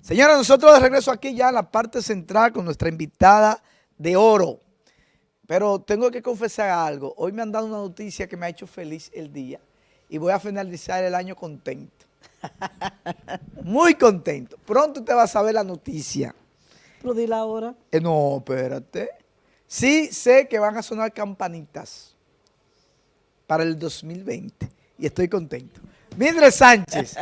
Señora, nosotros de regreso aquí ya en la parte central con nuestra invitada de oro. Pero tengo que confesar algo. Hoy me han dado una noticia que me ha hecho feliz el día y voy a finalizar el año contento. Muy contento. Pronto usted va a saber la noticia. Pero dile ahora. Eh, no, espérate. Sí sé que van a sonar campanitas para el 2020 y estoy contento. Midre Sánchez.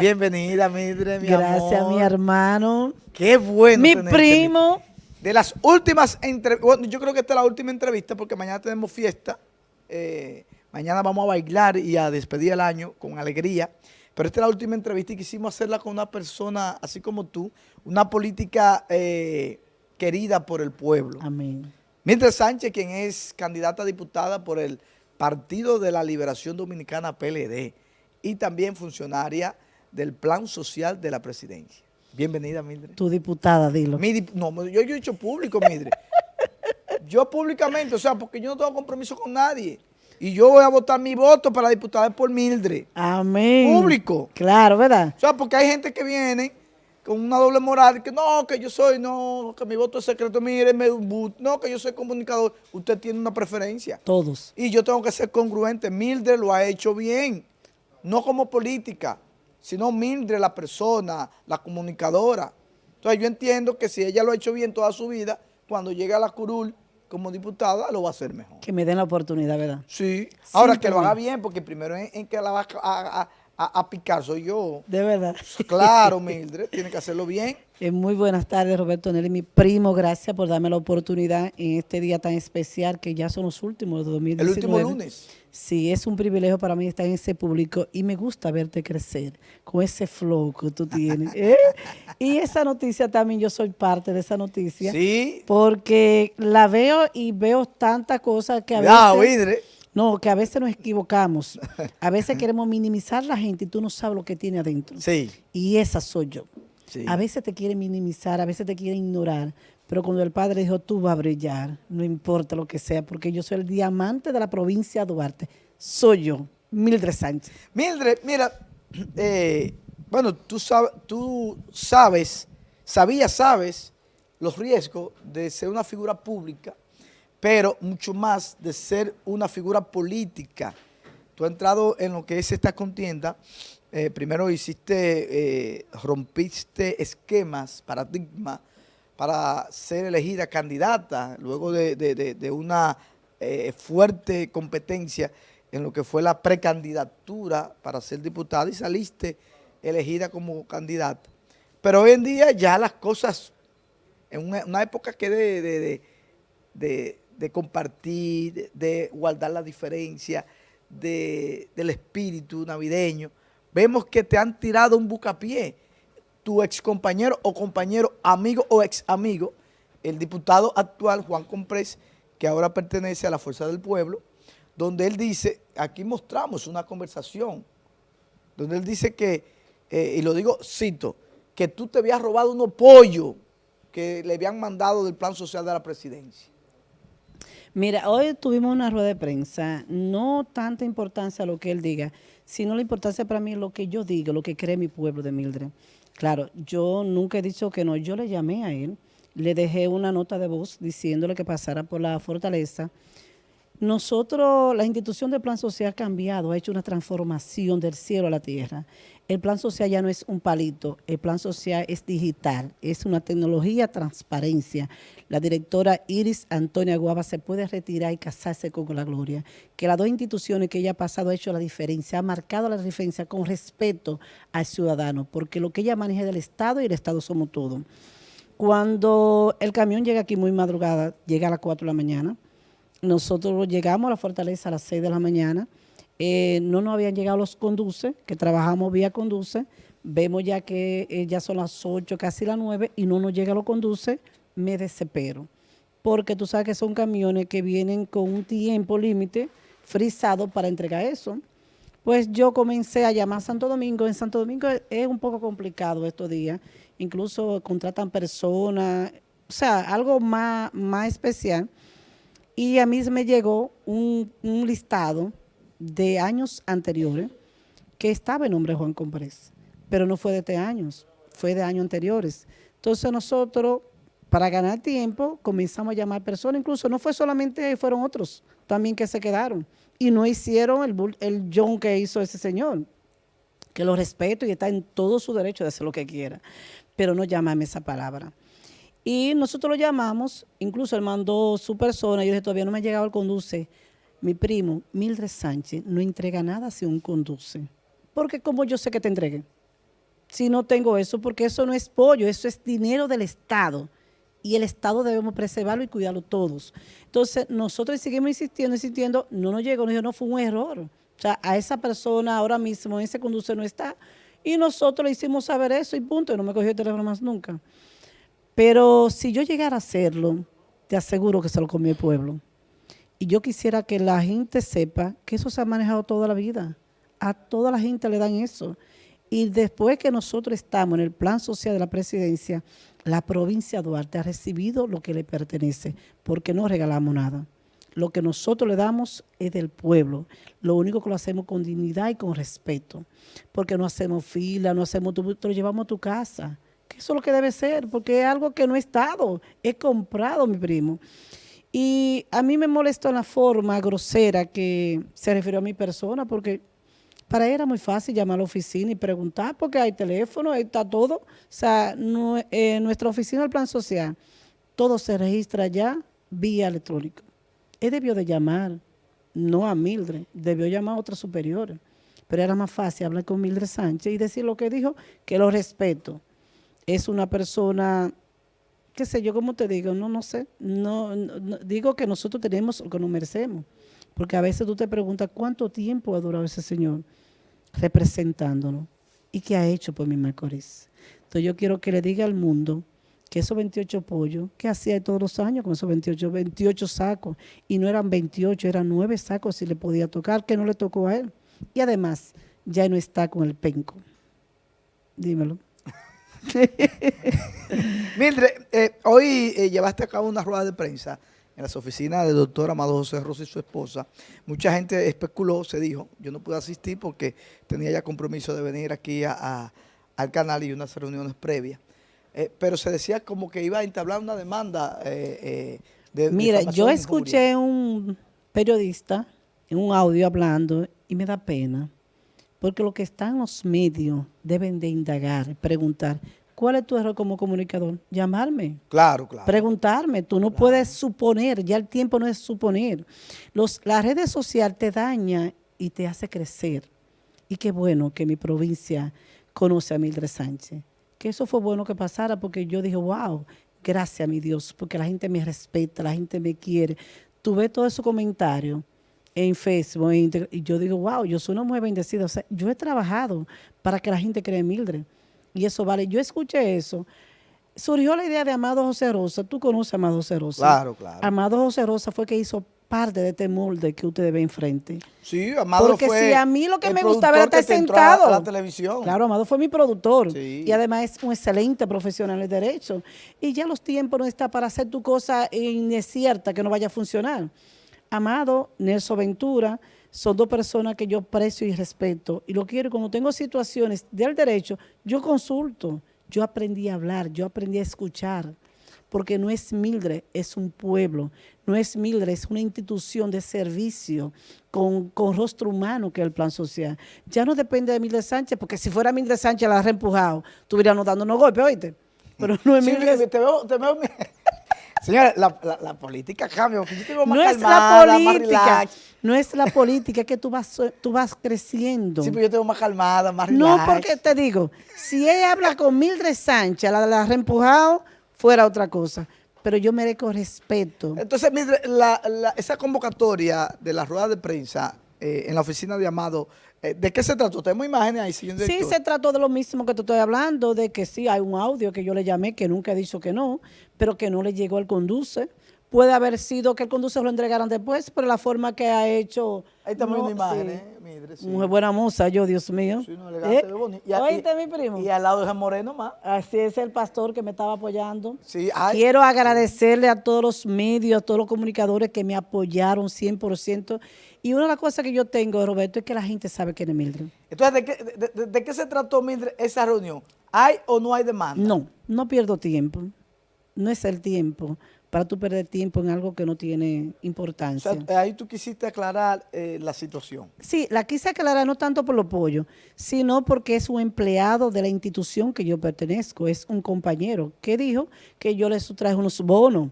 Bienvenida, Midre, mi Gracias, mi hermano. Qué bueno. Mi primo. De las últimas entrevistas, bueno, yo creo que esta es la última entrevista porque mañana tenemos fiesta. Eh, mañana vamos a bailar y a despedir el año con alegría. Pero esta es la última entrevista y quisimos hacerla con una persona así como tú, una política eh, querida por el pueblo. Amén. Midre Sánchez, quien es candidata a diputada por el Partido de la Liberación Dominicana PLD y también funcionaria del Plan Social de la Presidencia. Bienvenida, Mildred. Tu diputada, dilo. no, yo, yo he dicho público, Mildred. yo públicamente, o sea, porque yo no tengo compromiso con nadie. Y yo voy a votar mi voto para diputada por Mildred. Amén. Público. Claro, ¿verdad? O sea, porque hay gente que viene con una doble moral, que no, que yo soy, no, que mi voto es secreto, mire, no, que yo soy comunicador. Usted tiene una preferencia. Todos. Y yo tengo que ser congruente. Mildred lo ha hecho bien no como política, sino Mildred, la persona, la comunicadora. Entonces yo entiendo que si ella lo ha hecho bien toda su vida, cuando llegue a la curul como diputada, lo va a hacer mejor. Que me den la oportunidad, ¿verdad? Sí. Ahora que lo haga bien, porque primero en, que la va a, a, picar soy yo. De verdad. Claro, Mildred, tiene que hacerlo bien. Eh, muy buenas tardes, Roberto Nelly, mi primo. Gracias por darme la oportunidad en este día tan especial que ya son los últimos de 2019. El último lunes. Sí, es un privilegio para mí estar en ese público y me gusta verte crecer con ese flow que tú tienes. ¿eh? Y esa noticia también, yo soy parte de esa noticia. Sí. Porque la veo y veo tantas cosas que a veces... No, que a veces nos equivocamos. A veces queremos minimizar la gente y tú no sabes lo que tiene adentro. Sí. Y esa soy yo. A veces te quiere minimizar, a veces te quiere ignorar, pero cuando el padre dijo, tú vas a brillar, no importa lo que sea, porque yo soy el diamante de la provincia de Duarte, soy yo, Mildred Sánchez. Mildred, mira, eh, bueno, tú, tú sabes, sabías, sabes los riesgos de ser una figura pública pero mucho más de ser una figura política. Tú has entrado en lo que es esta contienda, eh, primero hiciste, eh, rompiste esquemas, paradigmas, para ser elegida candidata, luego de, una eh, fuerte competencia en lo que fue la precandidatura para ser diputada y saliste elegida como candidata. Pero hoy en día ya las cosas, en una, época que de de compartir, de guardar la diferencia, del espíritu navideño. Vemos que te han tirado un bucapié. Tu ex compañero o compañero, amigo o ex amigo, el diputado actual Juan Comprés, que ahora pertenece a la Fuerza del Pueblo, donde él dice, aquí mostramos una conversación, donde él dice que, eh, y lo digo, cito, que tú te habías robado unos pollos que le habían mandado del plan social de la presidencia. Mira, hoy tuvimos una rueda de prensa, no tanta importancia lo que él diga, sino la importancia para mí lo que yo diga, lo que cree mi pueblo de Mildred. Claro, yo nunca he dicho que no, yo le llamé a él, le dejé una nota de voz diciéndole que pasara por la fortaleza, nosotros, la institución del plan social ha cambiado, ha hecho una transformación del cielo a la tierra. El plan social ya no es un palito, el plan social es digital, es una tecnología transparencia. La directora Iris Antonia Guava se puede retirar y casarse con la gloria. Que las dos instituciones que ella ha pasado ha hecho la diferencia, ha marcado la diferencia con respeto al ciudadano, porque lo que ella maneja es del Estado y el Estado somos todos. Cuando el camión llega aquí muy madrugada, llega a las 4 de la mañana, nosotros llegamos a la fortaleza a las 6 de la mañana, eh, no nos habían llegado los conduces, que trabajamos vía conduce, vemos ya que eh, ya son las 8, casi las 9, y no nos llega los conduce, me desespero. Porque tú sabes que son camiones que vienen con un tiempo límite frisado para entregar eso. Pues yo comencé a llamar a Santo Domingo. En Santo Domingo es un poco complicado estos días. Incluso contratan personas, o sea, algo más, más especial. Y a mí me llegó un, listado de años anteriores que estaba en nombre de Juan Comprés, pero no fue de este años, fue de años anteriores. Entonces nosotros, para ganar tiempo, comenzamos a llamar personas, incluso no fue solamente, fueron otros también que se quedaron y no hicieron el, el John que hizo ese señor, que lo respeto y está en todo su derecho de hacer lo que quiera, pero no llámame esa palabra. Y nosotros lo llamamos, incluso él mandó su persona, yo dije, todavía no me ha llegado el conduce. Mi primo, Mildred Sánchez, no entrega nada si un conduce. Porque como yo sé que te entregue, si no tengo eso, porque eso no es pollo, eso es dinero del Estado. Y el Estado debemos preservarlo y cuidarlo todos. Entonces, nosotros seguimos insistiendo, insistiendo, no nos llegó, nos dijo, no, fue un error. O sea, a esa persona ahora mismo, ese conduce no está. Y nosotros le hicimos saber eso y punto, y no me cogió el teléfono más nunca. Pero si yo llegara a hacerlo, te aseguro que se lo comió el pueblo. Y yo quisiera que la gente sepa que eso se ha manejado toda la vida. A toda la gente le dan eso. Y después que nosotros estamos en el plan social de la presidencia, la provincia de Duarte ha recibido lo que le pertenece, porque no regalamos nada. Lo que nosotros le damos es del pueblo. Lo único que lo hacemos con dignidad y con respeto. Porque no hacemos fila, no hacemos, tú, lo llevamos a tu casa. Que eso es lo que debe ser, porque es algo que no he estado, he comprado, mi primo. Y a mí me molestó la forma grosera que se refirió a mi persona, porque para él era muy fácil llamar a la oficina y preguntar, porque hay teléfono, ahí está todo. O sea, eh, nuestra oficina del plan social, todo se registra ya vía electrónica. Él debió de llamar, no a Mildred, debió llamar a otra superior. Pero era más fácil hablar con Mildred Sánchez y decir lo que dijo, que lo respeto. Es una persona, qué sé yo, ¿cómo te digo? No, no sé. No, digo que nosotros tenemos lo que nos merecemos. Porque a veces tú te preguntas cuánto tiempo ha durado ese señor representándonos y qué ha hecho por mi Macorís. Entonces yo quiero que le diga al mundo que esos 28 pollos, que hacía todos los años con esos 28, 28 sacos, y no eran 28, eran 9 sacos si le podía tocar, que no le tocó a él. Y además, ya no está con el penco. Dímelo. Mildred, eh, hoy eh, llevaste a cabo una rueda de prensa en las oficinas del doctor Amado José Rosa y su esposa. Mucha gente especuló, se dijo, yo no pude asistir porque tenía ya compromiso de venir aquí a, al canal y unas reuniones previas. Eh, pero se decía como que iba a entablar una demanda eh, eh, de Mira, yo escuché un periodista en un audio hablando y me da pena, porque lo que están los medios deben de indagar, preguntar, ¿Cuál es tu error como comunicador? Llamarme. Claro, claro. Preguntarme. Tú no puedes suponer, ya el tiempo no es suponer. Los, la red social te daña y te hace crecer. Y qué bueno que mi provincia conoce a Mildred Sánchez. Que eso fue bueno que pasara porque yo dije, wow, gracias a mi Dios, porque la gente me respeta, la gente me quiere. Tuve todo esos comentarios en Facebook y yo digo, wow, yo soy una mujer bendecida. O sea, yo he trabajado para que la gente cree en Mildred. Y eso vale. Yo escuché eso. Surgió la idea de Amado José Rosa. Tú conoces a Amado José Rosa. Claro, claro. Amado José Rosa fue que hizo parte de este molde que ustedes ven enfrente. Sí, Amado Porque si a mí lo que me gustaba era estar sentado. A la televisión. Claro, Amado fue mi productor. Y además es un excelente profesional de derecho. Y ya los tiempos no están para hacer tu cosa incierta que no vaya a funcionar. Amado, Nelson Ventura, son dos personas que yo aprecio y respeto y lo quiero. Cuando tengo situaciones del derecho, yo consulto. Yo aprendí a hablar, yo aprendí a escuchar, porque no es Mildred, es un pueblo. No es Mildred, es una institución de servicio con, rostro humano que es el plan social. Ya no depende de Mildred Sánchez, porque si fuera Mildred Sánchez la ha reempujado, estuviéramos dándonos golpes, oíste. Pero no es Mildred. Te veo, te veo, Señora, la, la, política cambia, no es la política, no es la política, es que tú vas, tú vas creciendo. Sí, pero yo tengo más calmada, más relax. No, porque te digo, si ella habla con Mildred Sánchez, la de la reempujado, fuera otra cosa. Pero yo merezco respeto. Entonces, Mildred, esa convocatoria de la rueda de prensa eh, en la oficina de Amado, eh, ¿De qué se trató? Tenemos imágenes ahí, señor Sí, se trató de lo mismo que te estoy hablando, de que sí, hay un audio que yo le llamé, que nunca he dicho que no, pero que no le llegó al conduce, puede haber sido que el conductor lo entregaran después, pero la forma que ha hecho... Ahí estamos no, sí. ¿eh? Mire, sí. Muy buena moza, yo, Dios mío. Sí, no, elegante, ¿Eh? bonito. Y ¿Oíste, y- mi primo? Y al lado de Moreno más. Así es el pastor que me estaba apoyando. Sí, ay, Quiero agradecerle a todos los medios, a todos los comunicadores que me apoyaron 100%. Y una de las cosas que yo tengo, Roberto, es que la gente sabe quién es Mildred. Entonces, ¿de qué, de, de- de qué se trató, Mildred, esa reunión? ¿Hay o no hay demanda? No, no pierdo tiempo. No es el tiempo para tú perder tiempo en algo que no tiene O importancia. sea, ahí tú quisiste aclarar eh, la situación. Sí, la quise aclarar no tanto por los pollos, sino porque es un empleado de la institución que yo pertenezco, es un compañero que dijo que yo les traje unos bonos,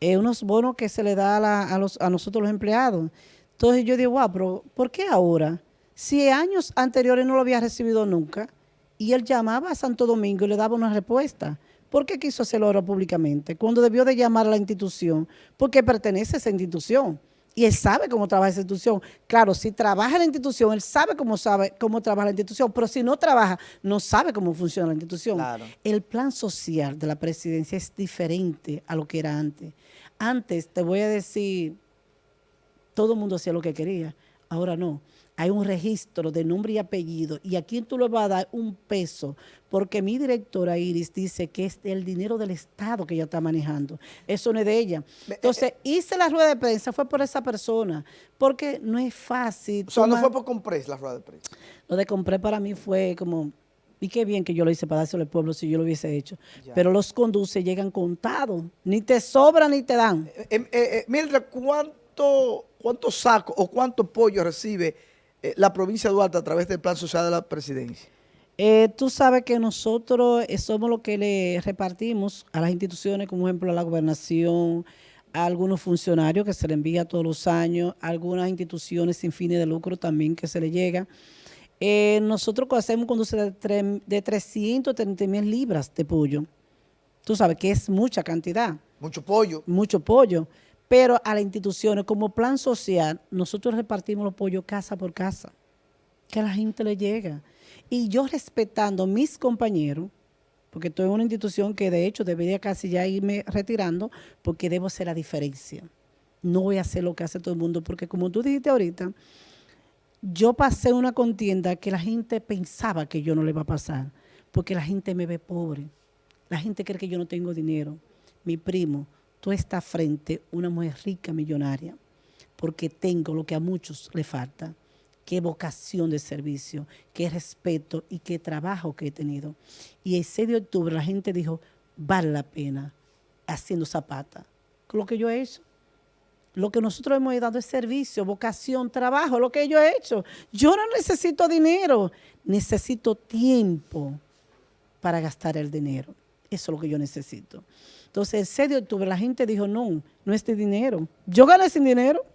eh, unos bonos que se le da a, la- a los, a nosotros los empleados. Entonces yo digo, wow, pero ¿por qué ahora? Si años anteriores no lo había recibido nunca y él llamaba a Santo Domingo y le daba una respuesta. ¿Por qué quiso hacerlo ahora públicamente? Cuando debió de llamar a la institución, porque pertenece a esa institución. Y él sabe cómo trabaja esa institución. Claro, si trabaja en la institución, él sabe cómo sabe cómo trabaja la institución, pero si no trabaja, no sabe cómo funciona la institución. Claro. El plan social de la presidencia es diferente a lo que era antes. Antes, te voy a decir, todo el mundo hacía lo que quería. Ahora no. Hay un registro de nombre y apellido y a quién tú le vas a dar un peso, porque mi directora Iris dice que es el dinero del Estado que ella está manejando. Eso no es de ella. Entonces, hice la rueda de prensa, fue por esa persona, porque no es fácil. O sea, no fue por compres la rueda de prensa. lo de compré para mí fue como, y qué bien que yo lo hice para dárselo al pueblo si yo lo hubiese hecho. Ya. Pero los conduce llegan contados, ni te sobran ni te dan. Eh, eh, eh, Mildred, ¿cuánto, ¿cuántos sacos o cuánto pollo recibe eh, la provincia de Duarte a través del plan social de la presidencia? Eh, tú sabes que nosotros eh, somos los que le repartimos a las instituciones, como ejemplo a la gobernación, a algunos funcionarios que se le envía todos los años, a algunas instituciones sin fines de lucro también que se le llega. Eh, nosotros hacemos conduce de, tre- de 330 mil libras de pollo. Tú sabes que es mucha cantidad Mucho pollo. mucho pollo, pero a las instituciones como plan social, nosotros repartimos los pollos casa por casa, que a la gente le llega. Y yo respetando mis compañeros, porque estoy en una institución que de hecho debería casi ya irme retirando, porque debo hacer la diferencia. No voy a hacer lo que hace todo el mundo, porque como tú dijiste ahorita, yo pasé una contienda que la gente pensaba que yo no le iba a pasar, porque la gente me ve pobre. La gente cree que yo no tengo dinero. Mi primo, tú estás frente a una mujer rica, millonaria, porque tengo lo que a muchos le falta, qué vocación de servicio, qué respeto y qué trabajo que he tenido. Y el 6 de octubre la gente dijo, vale la pena haciendo zapata. Lo que yo he hecho. Lo que nosotros hemos dado es servicio, vocación, trabajo, lo que yo he hecho. Yo no necesito dinero, necesito tiempo para gastar el dinero. Eso es lo que yo necesito. Entonces, el 6 de octubre la gente dijo, no, no es de dinero. Yo gané sin dinero,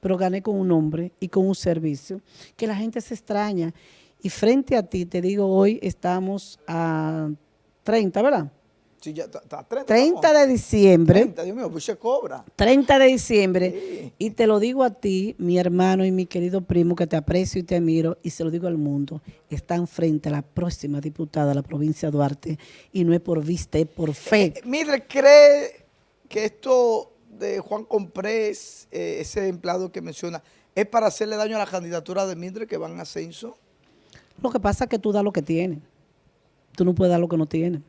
pero gané con un nombre y con un servicio que la gente se extraña. Y frente a ti, te digo, hoy estamos a 30, ¿verdad? Sí, ya está, está 30. 30 estamos. de diciembre. 30, Dios mío, pues se cobra. 30 de diciembre. Sí. Y te lo digo a ti, mi hermano y mi querido primo, que te aprecio y te admiro, y se lo digo al mundo, están frente a la próxima diputada de la provincia de Duarte, y no es por vista, es por fe. Eh, Mildred, ¿cree que esto de Juan Comprés, eh, ese empleado que menciona, es para hacerle daño a la candidatura de Mildred que van en ascenso? Lo que pasa es que tú das lo que tienes. Tú no puedes dar lo que no tienes.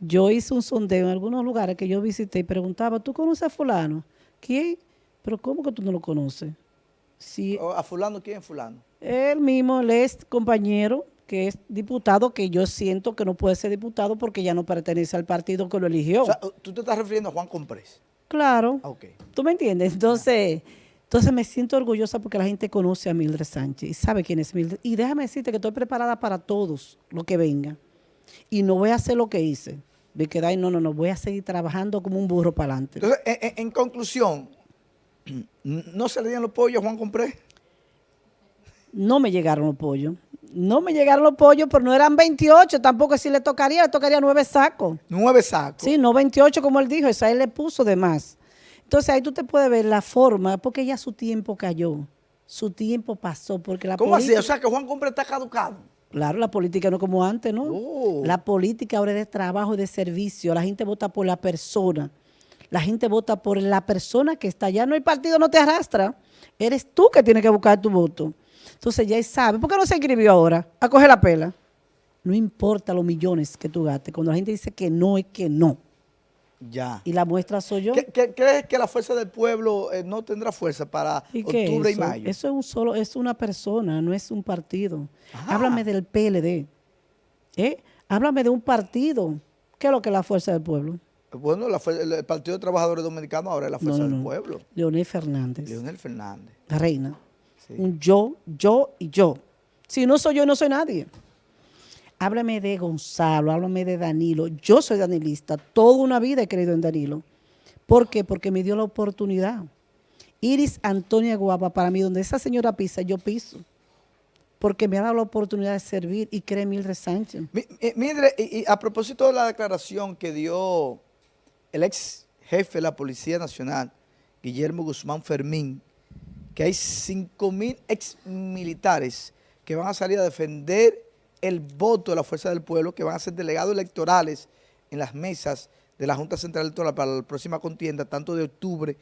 Yo hice un sondeo en algunos lugares que yo visité y preguntaba, ¿tú conoces a fulano? ¿Quién? Pero ¿cómo que tú no lo conoces? Si ¿A fulano quién es fulano? él mismo, él es compañero, que es diputado, que yo siento que no puede ser diputado porque ya no pertenece al partido que lo eligió. O sea, tú te estás refiriendo a Juan Comprés. claro. Ah, ok. ¿Tú me entiendes? Entonces, entonces me siento orgullosa porque la gente conoce a Mildred Sánchez y sabe quién es Mildred. Y déjame decirte que estoy preparada para todos lo que venga. Y no voy a hacer lo que hice. De quedar, ahí, no, no, no, voy a seguir trabajando como un burro para adelante. Entonces, en, conclusión, ¿no se le dieron los pollos a Juan Comprés? No me llegaron los pollos. No me llegaron los pollos, pero no eran 28, tampoco si le tocaría, le tocaría nueve sacos. Nueve sacos. Sí, no 28 como él dijo, eso a él le puso de más. Entonces ahí tú te puedes ver la forma, porque ya su tiempo cayó, su tiempo pasó, porque la ¿Cómo así? O sea, que Juan Comprés está caducado. Claro, la política no como antes, ¿no? Oh. La política ahora es de trabajo y de servicio. La gente vota por la persona. La gente vota por la persona que está allá. No, el partido no te arrastra. Eres tú que tienes que buscar tu voto. Entonces ya sabe. ¿Por qué no se inscribió ahora? A coger la pela. No importa los millones que tú gastes. Cuando la gente dice que no, es que no. Ya. Y la muestra soy yo. ¿Qué- qué- ¿Crees que la fuerza del pueblo eh, no tendrá fuerza para ¿Y qué octubre es y mayo? Eso es un solo, es una persona, no es un partido. Ajá. Háblame del PLD. ¿eh? Háblame de un partido. ¿Qué es lo que es la fuerza del pueblo? Bueno, la el, Partido de Trabajadores Dominicanos ahora es la fuerza no, del pueblo. Leonel Fernández. Leonel Fernández. La reina. Sí. Un yo, yo y yo. Si no soy yo, no soy nadie. Háblame de Gonzalo, háblame de Danilo. Yo soy danilista. Toda una vida he creído en Danilo. ¿Por qué? Porque me dio la oportunidad. Iris Antonia Guapa, para mí, donde esa señora pisa, yo piso. Porque me ha dado la oportunidad de servir y cree Mildred Sánchez. Eh, Mildred, y, a propósito de la declaración que dio el ex jefe de la Policía Nacional, Guillermo Guzmán Fermín, que hay 5 mil ex militares que van a salir a defender el voto de la Fuerza del Pueblo, que van a ser delegados electorales en las mesas de la Junta Central Electoral para la próxima contienda, tanto de octubre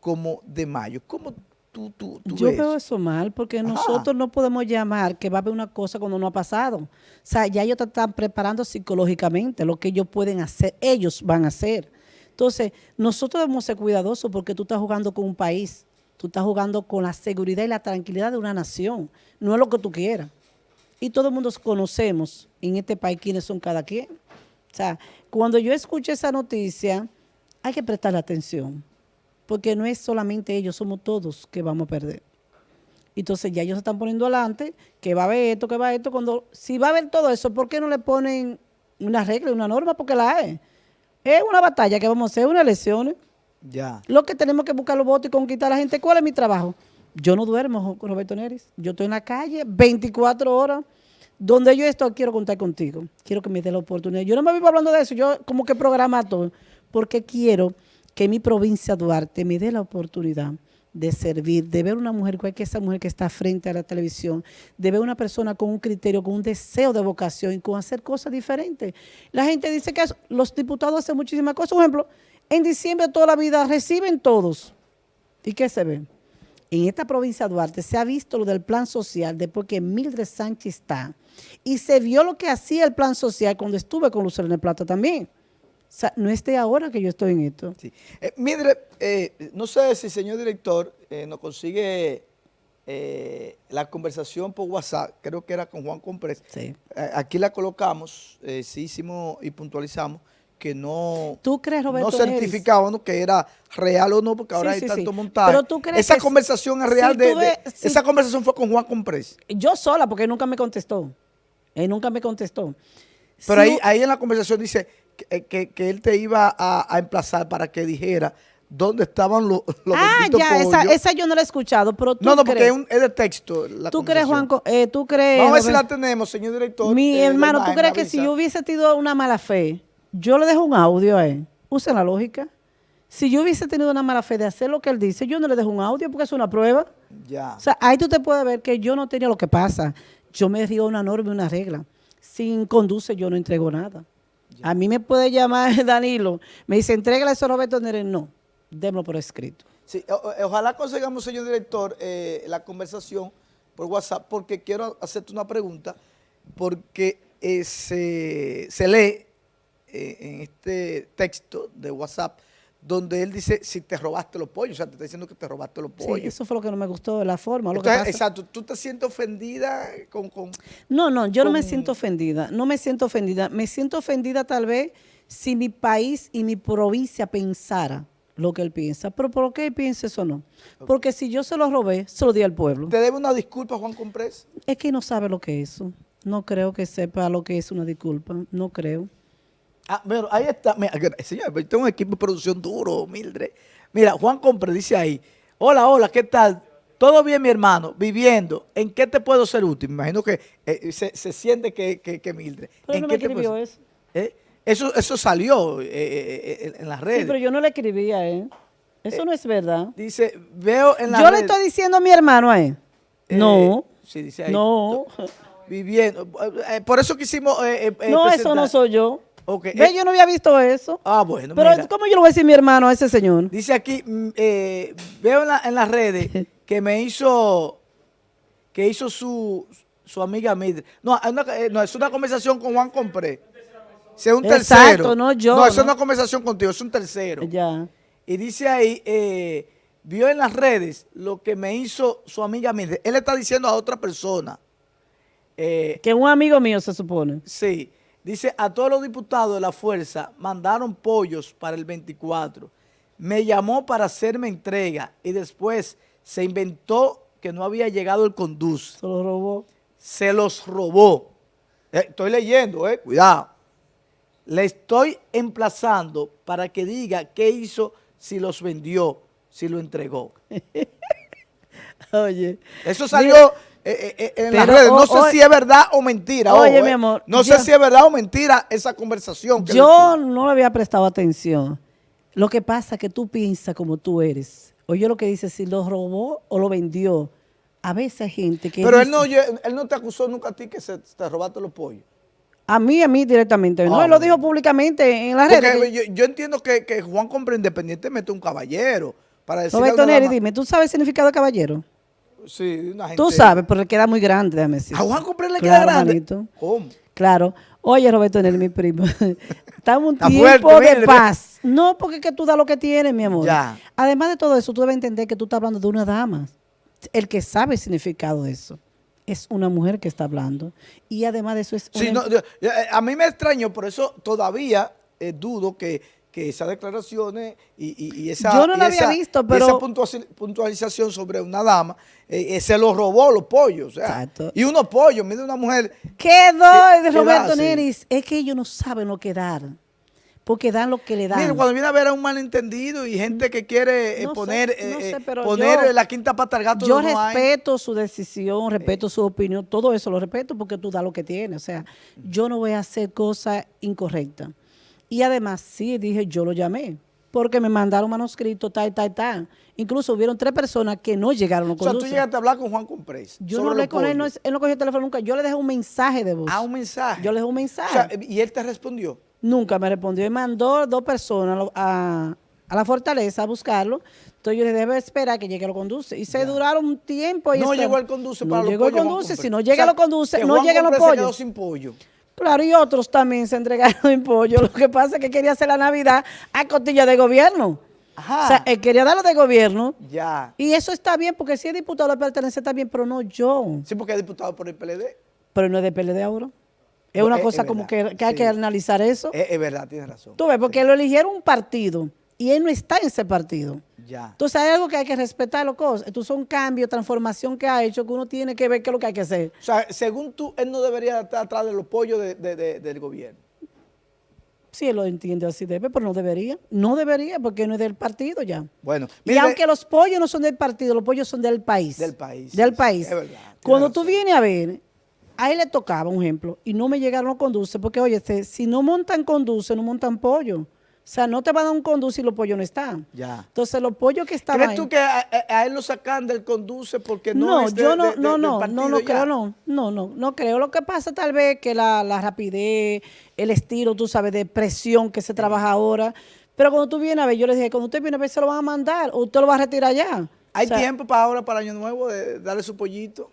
como de mayo. ¿Cómo tú, tú, tú Yo ves? veo eso mal porque Ajá. nosotros no podemos llamar que va a haber una cosa cuando no ha pasado. O sea, ya ellos te están preparando psicológicamente lo que ellos pueden hacer, ellos van a hacer. Entonces, nosotros debemos ser cuidadosos porque tú estás jugando con un país, tú estás jugando con la seguridad y la tranquilidad de una nación, no es lo que tú quieras. Y todo el mundo conocemos en este país quiénes son cada quien. O sea, cuando yo escuché esa noticia, hay que prestarle atención porque no es solamente ellos, somos todos que vamos a perder. Entonces ya ellos se están poniendo adelante, que va a haber esto, que va a haber esto, cuando, si va a haber todo eso, ¿por qué no le ponen una regla, una norma? Porque la hay. Es una batalla que vamos a hacer, unas elecciones. Ya. Lo que tenemos que buscar los votos y conquistar a la gente. ¿Cuál es mi trabajo? Yo no duermo, Roberto Neris. Yo estoy en la calle 24 horas. Donde yo estoy, quiero contar contigo. Quiero que me dé la oportunidad. Yo no me vivo hablando de eso. Yo como que programa todo. Porque quiero que mi provincia Duarte me dé la oportunidad de servir, de ver una mujer, cual que esa mujer que está frente a la televisión, de ver una persona con un criterio, con un deseo de vocación y con hacer cosas diferentes. La gente dice que los diputados hacen muchísimas cosas. Por ejemplo, en diciembre toda la vida reciben todos. ¿Y qué se ve? En esta provincia de Duarte se ha visto lo del plan social después que Mildred Sánchez está. Y se vio lo que hacía el plan social cuando estuve con Lucerna Plata también. O sea, no es de ahora que yo estoy en esto. Sí. Eh, Mildred, eh, no sé si señor director eh, nos consigue eh, la conversación por WhatsApp, creo que era con Juan Comprés. Sí. Aquí la colocamos, sí hicimos y puntualizamos que no, ¿Tú crees, Roberto no Neris? certificábamos que era real o no, porque ahora Sí, hay sí, tanto sí. montaje. Pero tú crees esa que conversación es real si de, tú de- ves- si- esa conversación fue con Juan Comprés. Yo sola, porque él nunca me contestó. Él nunca me contestó. Pero Si ahí, ahí en la conversación dice que, eh, que- que él te iba a, a emplazar para que dijera dónde estaban los, los ah, ya, esa, esa yo no la he escuchado, pero tú No, no, porque crees, es, un- es de texto. la tú crees. Juanco, eh, tú crees, Vamos a ver si la tenemos, señor director. Mi eh, hermano, ¿tú crees que si yo hubiese tenido una mala fe, yo le dejo un audio a él? Usa la lógica. Si yo hubiese tenido una mala fe de hacer lo que él dice, yo no le dejo un audio porque es una prueba. Ya. O sea, ahí tú te puedes ver que yo no tenía lo que pasa. Yo me río una norma y una regla. Sin conduce, yo no entrego nada. A mí me puede llamar Danilo, me dice, entrégale eso a Roberto Neres. No, démoslo por escrito. Sí, o- ojalá consigamos, señor director, eh, la conversación por WhatsApp, porque quiero hacerte una pregunta, porque eh, se, se lee eh, en este texto de WhatsApp, donde él dice, si te robaste los pollos, o sea, te está diciendo que te robaste los Sí, pollos. eso fue lo que no me gustó de la forma. Lo que pasa- exacto, tú te sientes ofendida con... con No, no, yo no me siento ofendida, no me siento ofendida. Me siento ofendida tal vez si mi país y mi provincia pensara lo que él piensa. Pero ¿por qué él piensa eso no? Porque si yo se lo robé, se lo di al pueblo. ¿Te debe una disculpa, Juan Comprés? Es que no sabe lo que es eso. No creo que sepa lo que es una disculpa. No creo. Ah, bueno, ahí está. Mira, señor, tengo un equipo de producción duro, Mildred. Mira, Juan Compre dice ahí, hola, hola, ¿qué tal? Todo bien, mi hermano, viviendo. ¿En qué te puedo ser útil? Me imagino que eh, se, se siente que, que, que Mildred. Pero ¿En no qué me te escribió eso. ¿Eh? Eso, eso salió eh, eh, eh, en las Sí, redes. pero yo no le escribí a él. Eso no es verdad. Dice, veo en las Yo le estoy diciendo a mi hermano a él. eh, No. Sí, dice ahí. No. Viviendo. Eh, por eso quisimos... eh, eh, eh, No, eso no soy yo. Ok, Ve, eh, yo no había visto eso. Ah, bueno, Pero, mira. ¿cómo yo le voy a decir a mi hermano a ese señor? Dice aquí, mm, eh, veo en, la- en las redes que me hizo, que hizo su, su amiga Mildred. No, es una, eh, no, es una conversación con Juan Compré. Si es un Exacto, tercero. no yo, No, eso es una conversación contigo, es un tercero. Ya. Y dice ahí, eh, vio en las redes lo que me hizo su amiga Mildred. Él está diciendo a otra persona. eh, Que un amigo mío se supone. Sí, dice, a todos los diputados de la fuerza mandaron pollos para el 24. Me llamó para hacerme entrega y después se inventó que no había llegado el conduce. Se lo robó. Se los robó. Eh, estoy leyendo, eh, cuidado. Le estoy emplazando para que diga qué hizo, si los vendió, si lo entregó. Oye. Eso salió eh, eh, en las redes. No o- sé o- si es verdad o mentira. Oye, ojo, mi eh. amor, No yo- sé si es verdad o mentira esa conversación. que Yo no le había prestado atención. Lo que pasa es que tú piensas como tú eres. Oye lo que dice, si lo robó o lo vendió. A veces hay gente que Pero él no, él no te acusó nunca a ti que se, te robaste los pollos. A mí, a mí directamente. No, Ah, él lo bueno. dijo públicamente en las redes. yo, yo entiendo que, que Juan Compra independientemente un caballero. Para decirle a Roberto Neri, dime, ¿tú sabes el significado de caballero? Sí, una gente. Tú sabes, pero le queda muy grande, déjame decir. A Juan Compra le Claro, queda grande. manito. ¿Cómo? Claro. Oye, Roberto Neri, mi primo. Estamos un Está tiempo fuerte, de mire. paz. No, porque es que tú das lo que tienes, mi amor. Ya. Además de todo eso, tú debes entender que tú estás hablando de una dama. El que sabe el significado de eso es una mujer que está hablando. Y además de eso es Sí, una- no, yo- yo- eh, a mí me extraño, por eso todavía eh, dudo que, que esas declaraciones y, y- y esa, Yo no y la había esa- visto, pero- esa puntualización sobre una dama, eh, eh, se los robó los pollos. o sea, Exacto. y unos pollos, mire una mujer. Quedó ¿Qué- de Roberto? Neris. Es que ellos no saben lo que dar. Porque dan lo que le dan. Mire, cuando viene a ver a un malentendido y gente que quiere eh, No sé, poner, no eh, sé, eh, pero poner yo- la quinta pata al gato Yo no hay. respeto su decisión, respeto su opinión, todo eso lo respeto porque tú das lo que tienes. O sea, yo no voy a hacer cosas incorrectas. Y además, sí, dije, yo lo llamé, porque me mandaron manuscrito, tal, tal, tal. Incluso hubieron tres personas que no llegaron a O sea, tú llegaste a hablar con Juan Comprés. Yo no hablé con él, no, pollos. él no cogió el teléfono nunca. Yo le dejé un mensaje de voz. Ah, un mensaje. Yo le dejé un O mensaje. sea, y él te respondió. Nunca me respondió. Y mandó dos personas a, a- la fortaleza a buscarlo. Entonces yo le debe esperar que llegue a lo conduce. Y se duraron un tiempo. y No llegó el conduce no para los llegó el pollos, Juan conduce. Comprés. Si no O llega sea, lo conduce, no Juan llegan los Comprés se quedó pollos. sin pollo. Claro, y otros también se entregaron en pollo. Lo que pasa es que quería hacer la Navidad a costilla de gobierno. Ajá. O sea, él quería darlo de gobierno. Ya. Y eso está bien, porque si es diputado le pertenece está bien, pero no yo. Sí, porque es diputado por el PLD. Pero no es de PLD ahora. Es una es- cosa es como que, que hay sí. que analizar eso. Es, es verdad, tienes razón. Tú ves, porque lo eligieron un partido y él no está en ese partido. Ya. Entonces hay algo que hay que respetar, las cosas. Entonces son cambios, transformación que ha hecho que uno tiene que ver qué es lo que hay que hacer. O sea, según tú, él no debería estar atrás de los pollos de- de- de- del gobierno. Si él lo entiende así debe, pero no debería. No debería porque no es del partido ya. Bueno, Y mire, aunque los pollos no son del partido, los pollos son del país. Del país, Del sí, país. es verdad, Cuando tú razón. vienes a ver, a él le tocaba, un ejemplo, y no me llegaron los conduce, porque oye, este, si no montan conduce, no montan pollo. O sea, no te van a dar un conduce y los pollos no están. Ya. Entonces, los pollos que estaban ¿crees tú que a, él lo sacan del conduce porque no, no, es de- yo no, de- de- no, del no, no, no creo, no, no, no, no creo. Lo que pasa tal vez que la, la rapidez, el estilo, tú sabes, de presión que se trabaja ahora. Pero cuando tú vienes a ver, yo les dije, cuando usted viene a ver, se lo van a mandar o usted lo va a retirar ya. ¿Hay O sea, tiempo para ahora, para Año Nuevo, de darle su pollito?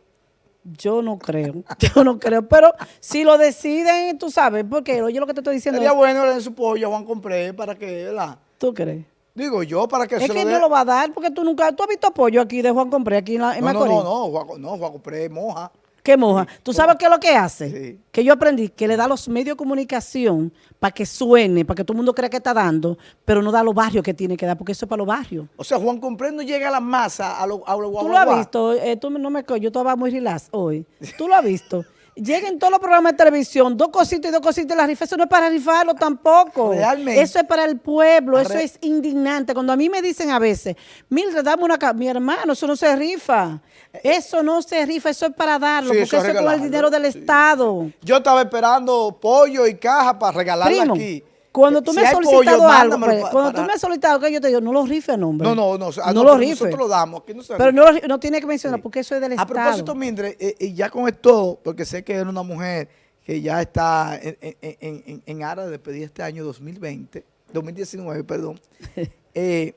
Yo no creo, yo no creo. Pero si lo deciden, tú sabes, porque oye lo que te estoy diciendo, Sería bueno darle su pollo a Juan Compré para que, ¿verdad? ¿tú crees? Digo yo, para que Es se que lo no lo va a dar, porque tú nunca, tú has visto apoyo aquí de Juan Compré, aquí en, la, en no, no, no, no, Juan, no, Juan Compré moja. ¿Qué moja? ¿Tú sabes qué es lo que hace? Sí. Que yo aprendí que le da los medios de comunicación para que suene, para que todo el mundo crea que está dando, pero no da los barrios que tiene que dar, porque eso es para los barrios. O sea, Juan Compré no llega a la masa, a los lo Tú lo has visto, eh, tú no me yo estaba muy relax hoy. Tú lo has visto. Llegan todos los programas de televisión, dos cositas y dos cositas de la rifa. Eso no es para rifarlo tampoco. Realmente. Eso es para el pueblo, eso es indignante. Cuando a mí me dicen a veces, Mildred, dame una ca-". Mi hermano, eso no se rifa. Eso no se rifa, eso es para darlo, Sí, porque eso es con el dinero del sí. Estado. Yo estaba esperando pollo y caja para regalarla Primo, aquí. Cuando tú Si me has solicitado pollo, algo, pues, cuando para- tú me has solicitado algo, yo te digo, no lo rife, no, hombre. No, no, no. ah, no, lo. Nosotros lo damos. Aquí no se Pero no, lo- no tiene que mencionar, Sí. porque eso es del A Estado. propósito, Mindre, eh, y ya con esto, porque sé que eres una mujer que ya está en, en, en, en aras de despedir este año 2020, 2019, perdón. Eh,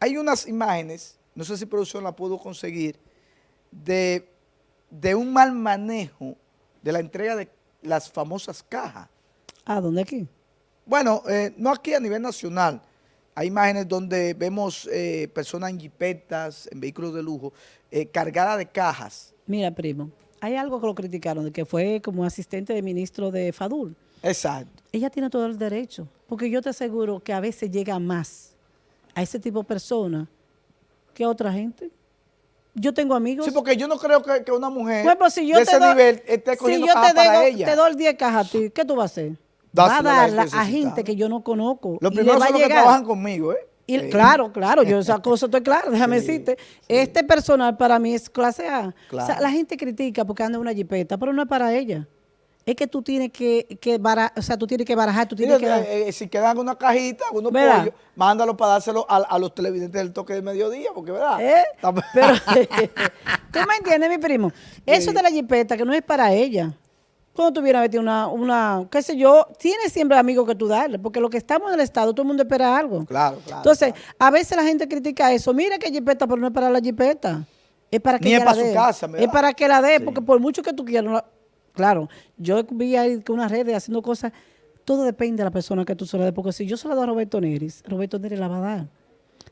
hay unas imágenes, no sé si producción la puedo conseguir, de, de un mal manejo de la entrega de las famosas cajas. ¿Ah, dónde aquí? Bueno, eh, no aquí a nivel nacional. Hay imágenes donde vemos eh, personas en jipetas, en vehículos de lujo, eh, cargadas de cajas. Mira, primo, hay algo que lo criticaron, de que fue como asistente de ministro de Fadul. Exacto. Ella tiene todo el derecho, porque yo te aseguro que a veces llega más a ese tipo de personas que a otra gente. Yo tengo amigos. Sí, porque yo no creo que, que una mujer Bueno, si yo de ese doy- nivel esté cogiendo si yo cajas te para ella. te doy 10 cajas a ti, ¿qué tú vas a hacer? Va a Dásela a gente a necesitada. gente que yo no conozco. Los primeros son los que trabajan conmigo, ¿eh? Y, Sí. Claro, claro, yo esa cosa estoy clara, déjame Sí, decirte. Este personal para mí es clase A. O sea, la gente critica porque anda en una jipeta, pero no es para ella. Es que tú tienes que, que barajar, o sea, tú tienes que barajar, tú tienes Mira, que dar. eh, eh, si quedan una cajita, unos pollos, mándalo para dárselo a, a los televidentes del toque de mediodía, porque ¿verdad? ¿Eh? Pero, ¿tú me entiendes, mi primo? Eso de la jipeta, que no es para ella. Cuando tuviera metido una, una, qué sé yo, tienes siempre amigos que tú darle, porque lo que estamos en el Estado, todo el mundo espera algo. Claro, claro. Entonces, claro. a veces la gente critica eso. Mira que jipeta, pero no es para la jipeta. Es para que Ni es la para su dé. casa. Es para que la dé, Sí. porque por mucho que tú quieras. no la- Claro, yo vi ahí que unas redes haciendo cosas. Todo depende de la persona que tú se la des. Porque si yo se la doy a Roberto Neris, Roberto Neris la va a dar.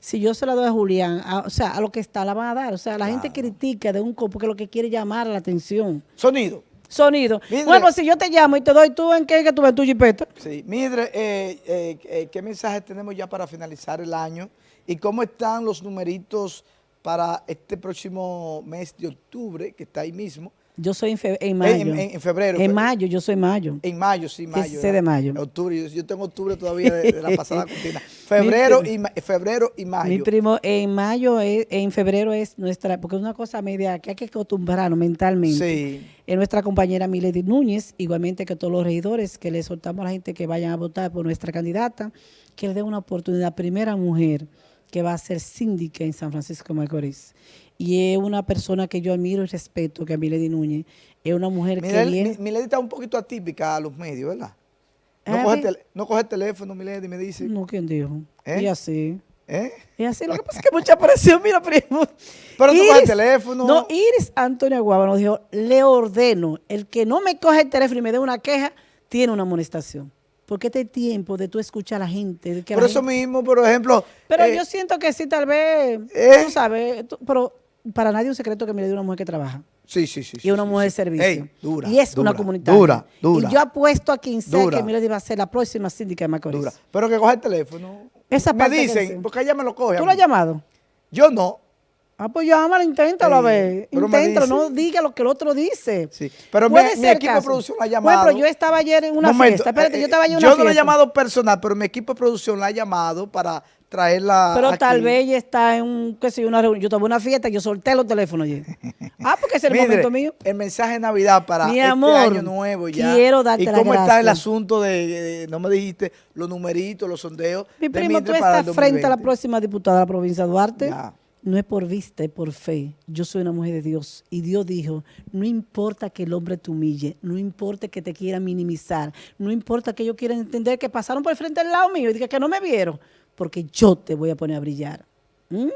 Si yo se la doy a Julián, a- o sea, a lo que está la van a dar. O sea, la gente critica de un co porque lo que quiere llamar la atención. Sonido. Sonido. Bueno, pues si yo te llamo y te doy tú, ¿en qué que tú ves tu jipeta? Sí. Mire, eh, eh, eh, ¿qué mensaje tenemos ya para finalizar el año? ¿Y cómo están los numeritos para este próximo mes de octubre, que está ahí mismo? Yo soy en, fe- en mayo. en- en febrero, En mayo, yo soy mayo. En mayo, sí, mayo. 16 de mayo. Octubre, yo, yo tengo octubre todavía de, de la pasada cortina. Febrero y, febrero y mayo. Mi primo, en mayo, es- en febrero es nuestra, porque es una cosa media que hay que acostumbrarnos mentalmente. Sí. Es nuestra compañera Milady Núñez, igualmente que todos los regidores, que le soltamos a la gente que vayan a votar por nuestra candidata, que le dé una oportunidad, primera mujer que va a ser síndica en San Francisco de Macorís. Y es una persona que yo admiro y respeto, que es Milady Núñez. Es una mujer que viene... Milady está un poquito atípica a los medios, ¿verdad? No, coge, no coge el teléfono, Milady, me dice. No, ¿quién dijo? ¿Eh? Y así. ¿Eh? Y así, lo que pasa es que mucha presión, mira, primo. Pero tú coges el teléfono. No, Iris Antonio Aguaba nos dijo, le ordeno, el que no me coge el teléfono y me dé una queja, tiene una amonestación. Porque este tiempo de tú escuchar a la gente. De que Por la eso gente- mismo, por ejemplo. Pero eh, yo siento que sí, tal vez, eh. tú sabes, tú- pero para nadie es un secreto que me le dio una mujer que trabaja. Sí, sí, sí. Y una sí, mujer de servicio. Ey, dura, y es una comunitaria. Dura, dura. Y yo apuesto a quien sea Dura. que Milady va a ser la próxima síndica de Macorís. dura. Pero que coge el teléfono. Esa me parte que dicen, porque ella me lo coge. ¿Tú lo has llamado? Yo no. Ah, pues llámala, inténtalo a ver. pero me Inténtalo, no diga lo que el otro dice. Sí. Pero mi, mi equipo caso. de producción la ha llamado. ejemplo, yo estaba ayer en una Momento, fiesta. Espérate, eh, yo estaba ayer en yo una no lo he fiesta. llamado personal, pero mi equipo de producción la ha llamado para traerla. Pero tal vez ella está en un, qué sé yo, una reunión. Yo tuve una fiesta, yo solté los teléfonos ayer. Ah, porque ese es el Mire, momento mío. El mensaje de Navidad para Mi este año nuevo ya. quiero darte ¿Y cómo está el asunto de, de- no me dijiste, los numeritos, los sondeos? Mi primo, tú estás frente a la 2020? próxima diputada de la provincia de Duarte. Ya. No es por vista, es por fe. Yo soy una mujer de Dios. Y Dios dijo, no importa que el hombre te humille, no importa que te quiera minimizar, no importa que ellos quieran entender que pasaron por el frente del lado mío y que no me vieron, porque yo te voy a poner a brillar. ¿Mm?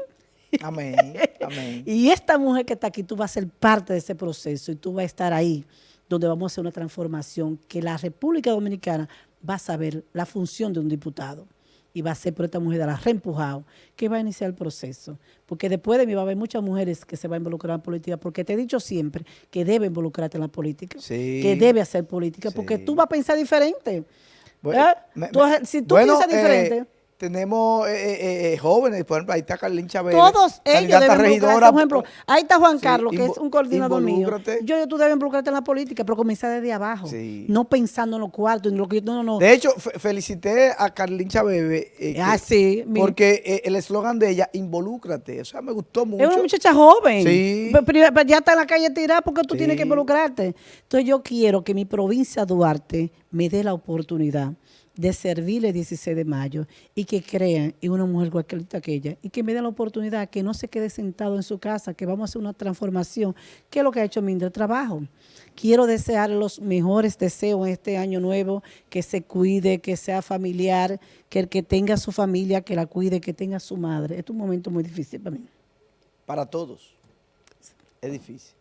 Amén, amén. Y esta mujer que está aquí, tú vas a ser parte de ese proceso y tú vas a estar ahí, donde vamos a hacer una transformación que la República Dominicana va a saber la función de un diputado. Y va a ser por esta mujer de la reempujado que va a iniciar el proceso. Porque después de mí va a haber muchas mujeres que se van a involucrar en política, porque te he dicho siempre que debe involucrarte en la política, Sí. que debe hacer política, porque tú vas a pensar diferente. Bueno, ¿Eh? me- Tú- me- si tú bueno, piensas eh, diferente, tenemos eh, eh, eh, jóvenes, por ejemplo, ahí está Carlín Chávez. Todos ellos deben regidora. Por ejemplo, ahí está Juan Sí, Carlos, que es un coordinador mío. Yo, yo, tú debes involucrarte en la política, pero comenzar desde abajo. Sí. No pensando en los cuartos, en lo que yo, no, no. De hecho, fe- felicité a Carlín Chávez. eh, Ah, sí, Porque eh, el eslogan de ella, involúcrate. O sea, me gustó mucho. es una muchacha joven. Sí. Pero, pero- pero ya está en la calle tirada porque tú Sí. tienes que involucrarte. Entonces yo quiero que mi provincia Duarte me dé la oportunidad de servirle el 16 de mayo y que crean en una mujer cualquiera que ella y que me den la oportunidad que no se quede sentado en su casa, que vamos a hacer una transformación, que es lo que ha hecho Mindre Trabajo. Quiero desear los mejores deseos en este año nuevo, que se cuide, que sea familiar, que el que tenga su familia, que la cuide, que tenga su madre. Este es un momento muy difícil para mí. Para todos. Es difícil.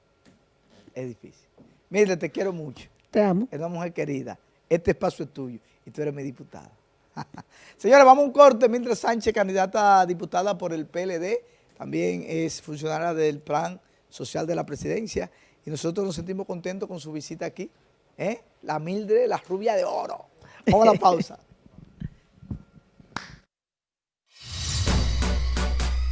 Es difícil. Mire, te quiero mucho. Te amo. Es una mujer querida. Este espacio es tuyo y tú eres mi diputada. Señores, vamos a un corte. Mientras Sánchez, candidata a diputada por el PLD, también es funcionaria del Plan Social de la Presidencia y nosotros nos sentimos contentos con su visita aquí. ¿eh? La Mildred, la rubia de oro. Vamos a la pausa.